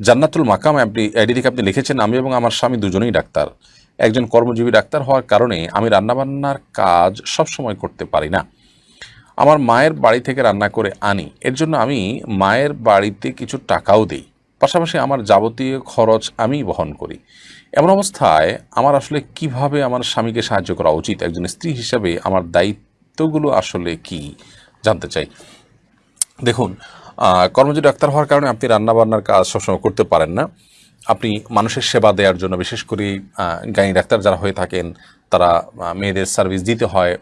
জান্নাতুল মাকাম আপনি থেকে আপনি লিখেছেন, আমি এবং আমার স্বামী দুজনেই ডাক্তার। একজন কর্মজীবী ডাক্তার হওয়ার কারণে আমি রান্নাবান্নার কাজ সব সময় করতে পারি না। আমার মায়ের বাড়ি থেকে রান্না করে আনি, এর জন্য আমি মায়ের বাড়িতে কিছু টাকাও দিই। পাশাপাশি আমার যাবতীয় খরচ আমি বহন করি। এমন অবস্থায় আমার আসলে কীভাবে আমার স্বামীকে সাহায্য করা উচিত? একজন স্ত্রী হিসাবে আমার দায়িত্বগুলো আসলে কি? জানতে চাই। দেখুন কর্মজীবী ডাক্তার হওয়ার কারণে আপনি রান্নাবান্নার কাজ সবসময় করতে পারেন না। আপনি মানুষের সেবা দেওয়ার জন্য বিশেষ করে গাইনি ডাক্তার যারা হয়ে থাকেন, তারা মেয়েদের সার্ভিস দিতে হয়।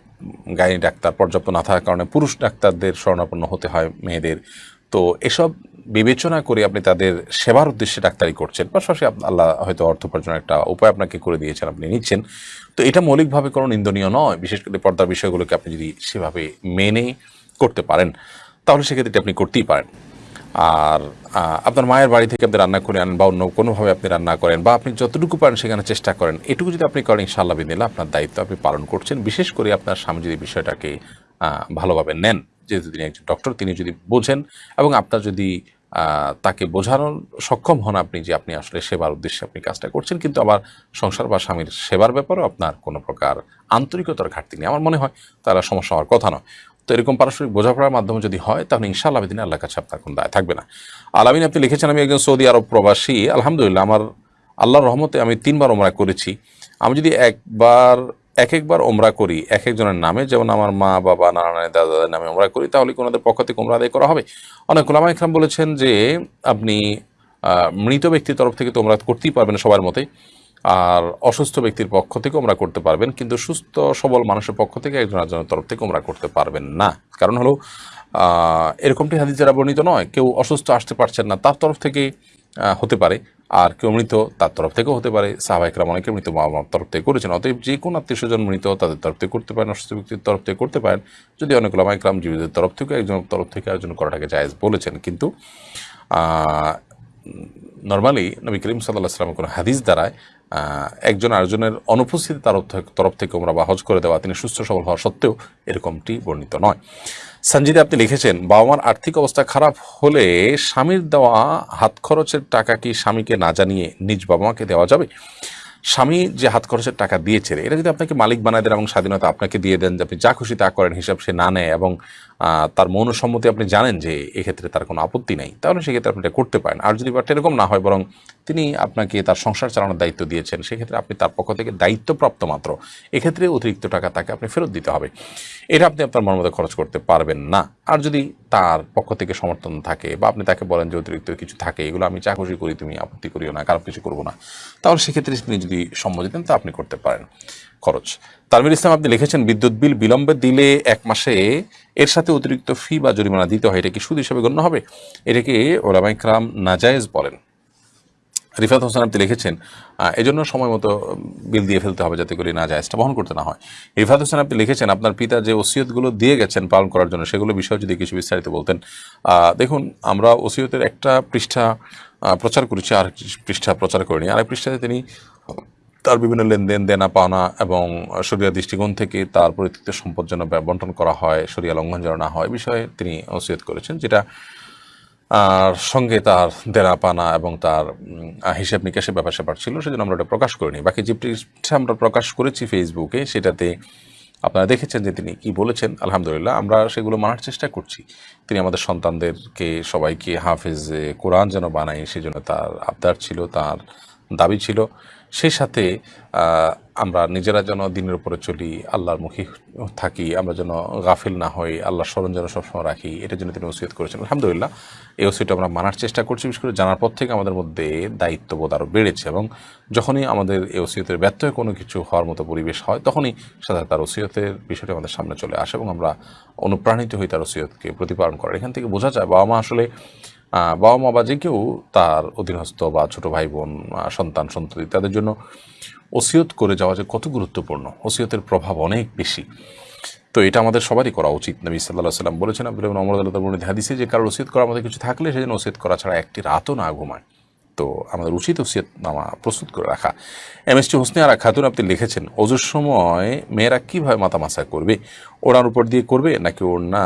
গাইনি ডাক্তার পর্যাপ্ত না থাকার কারণে পুরুষ ডাক্তারদের শরণাপন্ন হতে হয় মেয়েদের। তো এসব বিবেচনা করে আপনি তাদের সেবার উদ্দেশ্যে ডাক্তারি করছেন। পাশাপাশি আল্লাহ হয়তো অর্থ উপার্জনের একটা উপায় আপনাকে করে দিয়েছেন, আপনি নিচ্ছেন। তো এটা মৌলিকভাবে কোনো নিন্দনীয় নয়। বিশেষ করে পর্দার বিষয়গুলোকে আপনি যদি সেভাবে মেনে করতে পারেন। তাহলে সেক্ষেত্রে আপনি করতেই পারেন। আর আপনার মায়ের বাড়ি থেকে আপনি রান্না করে আনেন বা অন্য কোনোভাবে আপনি রান্না করেন বা আপনি যতটুকু পারেন সেখানে চেষ্টা করেন, এটুকু যদি আপনি করেন, ইনশাআল্লাহ বিদিল্লা আপনার দায়িত্ব আপনি পালন করছেন। বিশেষ করে আপনার স্বামী যদি বিষয়টাকে ভালোভাবে নেন, যেহেতু তিনি একজন ডক্টর তিনি যদি বোঝেন এবং আপনার যদি তাকে বোঝানোর সক্ষম হন আপনি যে আপনি আসলে সেবার উদ্দেশ্যে আপনি কাজটা করছেন, কিন্তু আবার সংসার বা স্বামীর সেবার ব্যাপারেও আপনার কোনো প্রকার আন্তরিকতার ঘাটতি নেই। আমার মনে হয় তারা সমস্যা হওয়ার কথা নয়। তো এরকম পারস্পরিক বোঝাপড়ার মাধ্যমে যদি হয়, তাহলে ইনশাআল্লাহ দিনে আল্লাহ কাছে আপনার কোনো দায় থাকবে না। আলামিন আপনি লিখেছেন, আমি একজন সৌদি আরব প্রবাসী, আলহামদুলিল্লাহ আমার আল্লাহর রহমতে আমি তিনবার ওমরা করেছি। আমি যদি একবার এক একবার ওমরা করি এক একজনের নামে, যেমন আমার মা, বাবা, নানা দাদা, দাদার নামে ওমরা করি, তাহলে কি ওনাদের পক্ষ থেকে ওমরা আদায় করা হবে? অনেক ওলামা ইকরাম বলেছেন যে, আপনি মৃত ব্যক্তির তরফ থেকে তো ওমরা করতেই পারবেন সবার মতে। আর অসুস্থ ব্যক্তির পক্ষ থেকে ওমরা করতে পারবেন, কিন্তু সুস্থ, সবল মানুষের পক্ষ থেকে একজন একজনের তরফ থেকে ওমরা করতে পারবেন না। কারণ হলো এরকমটি হাদিস যারা বর্ণিত নয়, কেউ অসুস্থ আসতে পারছেন না তার তরফ থেকে হতে পারে, আর কেউ মৃত তার তরফ থেকেও হতে পারে সাহাবাহিকরাম অনেকে মৃত মা বাবার তরফ থেকে করেছেন, অতএব যে কোনো আত্মীয় স্বজন মৃত তাদের তরফ থেকে করতে পারেন, অসুস্থ ব্যক্তির তরফ থেকে করতে পারেন, যদি অনেক লামাইকরাম জীবিতের তরফ থেকে একজনের তরফ থেকে আয়োজন করাটাকে জায়েজ বলেছেন। কিন্তু নর্মালি নবী করিম সাল্লাহ সাল্লামের কোনো হাদিস দ্বারায় একজন আরেকজনের অনুপস্থিতি তার তরফ থেকে ওমরা বা হজ করে দেওয়া, তিনি সুস্থ সবল হওয়া সত্ত্বেও এরকমটি বর্ণিত নয়। সঞ্জিদে আপনি লিখেছেন, বাবা মার আর্থিক অবস্থা খারাপ হলে স্বামীর দেওয়া হাত খরচের টাকা কি স্বামীকে না জানিয়ে নিজ বাবা মাকে দেওয়া যাবে? স্বামী যে হাত খরচের টাকা দিয়েছে এটা যদি আপনাকে মালিক বানায় দেন এবং স্বাধীনতা আপনাকে দিয়ে দেন যে আপনি যা খুশি তা করেন, হিসাব সে না নেয় এবং তার মৌন সম্মতি আপনি জানেন যে এক্ষেত্রে তার কোনো আপত্তি নেই, তাহলে সেক্ষেত্রে আপনি এটা করতে পারেন। আর যদি ব্যাপারটা এরকম না হয় বরং তিনি আপনাকে তার সংসার চালানোর দায়িত্ব দিয়েছেন, সেক্ষেত্রে আপনি তার পক্ষ থেকে দায়িত্বপ্রাপ্ত মাত্র। এক্ষেত্রে অতিরিক্ত টাকা তাকে আপনি ফেরত দিতে হবে। এটা আপনি আপনার মন মতো খরচ করতে পারবেন না। আর যদি তার পক্ষ থেকে সমর্থন থাকে বা আপনি তাকে বলেন যে অতিরিক্ত কিছু থাকে, এগুলো আমি চা খুশি করি তুমি আপত্তি করিও না, খারাপ কিছু করব না, তাহলে সেক্ষেত্রে তিনি যদি সম্মতি দেন, তা আপনি করতে পারেন খরচ। তানবির ইসলাম, আপনি লিখেছেন, বিদ্যুৎ বিল বিলম্বে দিলে এক মাসে এর সাথে অতিরিক্ত ফি বা জরিমানা দিতে হয়, এটা কি সুদ হিসেবে গণ্য হবে? এটাকে ওলামাইকরাম নাজায়েজ বলেন। রিফাত হোসেন, আপনি লিখেছেন এজন্য সময় মতো বিল দিয়ে ফেলতে হবে যাতে করে না জায়েজটা বহন করতে না হয়। রিফাত হোসেন, আপনি লিখেছেন, আপনার পিতা যে ওসিয়তগুলো দিয়ে গেছেন পালন করার জন্য, সেগুলো বিষয়ে যদি কিছু বিস্তারিত বলতেন। দেখুন, আমরা ওসিয়তের একটা পৃষ্ঠা প্রচার করেছি, আর পৃষ্ঠা প্রচার করিনি। আরেক পৃষ্ঠাতে তিনি তার বিভিন্ন লেনদেন দেনা পাওনা এবং সরিয়া দৃষ্টিকোণ থেকে তার পরিত্যক্ত সম্পদ যেন বন্টন করা হয়, সরিয়া লঙ্ঘন যেন না হয় বিষয়ে তিনি ওসিয়ত করেছেন, যেটা আর সঙ্গে তার দেনা পানা এবং তার হিসাব নিকাশের ব্যাপার স্যাপার ছিল, সেজন্য আমরা ওটা প্রকাশ করিনি। বাকি যে আমরা প্রকাশ করেছি ফেসবুকে, সেটাতে আপনারা দেখেছেন যে তিনি কি বলেছেন, আলহামদুলিল্লাহ আমরা সেগুলো মানার চেষ্টা করছি। তিনি আমাদের সন্তানদেরকে সবাইকে হাফেজ কোরআন যেন বানাই সেজন্য তার আবদার ছিল, তার দাবি ছিল। সেই সাথে আমরা নিজেরা যেন দিনের উপরে চলি, আল্লাহর মুখী থাকি, আমরা যেন গাফিল না হই, আল্লাহর স্মরণ যেন সবসময় রাখি এটার জন্য তিনি ওসিয়ত করেছেন। আলহামদুলিল্লাহ, এই ওসিয়ত আমরা মানার চেষ্টা করছি। বিশেষ করে জানার পর থেকে আমাদের মধ্যে দায়িত্ববোধ আরও বেড়েছে এবং যখনই আমাদের এই ওসিয়তের ব্যর্থ হয়ে কোনো কিছু হওয়ার মতো পরিবেশ হয়, তখনই সাধারণত তার ওসিয়তের বিষয়টি আমাদের সামনে চলে আসে এবং আমরা অনুপ্রাণিত হই তার ওসিয়তকে প্রতিপালন করার। এখান থেকে বোঝা যায়, বাবা মা আসলে বাবা মা বা যে কেউ তার অধীনস্থ বা ছোট ভাই বোন সন্তান, সন্ততি, তাদের জন্য ওসিয়ত করে যাওয়া যে কত গুরুত্বপূর্ণ। ওসিয়তের প্রভাব অনেক বেশি। তো এটা আমাদের সবারই করা উচিত। নবী সাল্লাহ সাল্লাম বলেছেন, আব্দুল অমর আল্লাহ বর্ণিত হাদিসে যে কারোর ওসিয়ত করার মধ্যে কিছু থাকলে সেজন্য ওসিয়ত করা ছাড়া একটি রাতও না ঘুমায়। তো আমাদের উচিত ওসিয়ত নামা প্রস্তুত করে রাখা। M S T Hosne Ara Khatun আপনি লিখেছেন অজুর সময় মেয়েরা কীভাবে মাথা মাসা করবে? ওড়ার উপর দিয়ে করবে নাকি ওড়না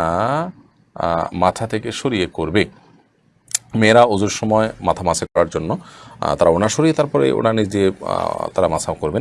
মাথা থেকে সরিয়ে করবে? মেয়েরা অজুর সময় মাথা মাসে করার জন্য তারা ওনা সরিয়ে তারপরে ওনা নিজে তারা মাসা করবেন।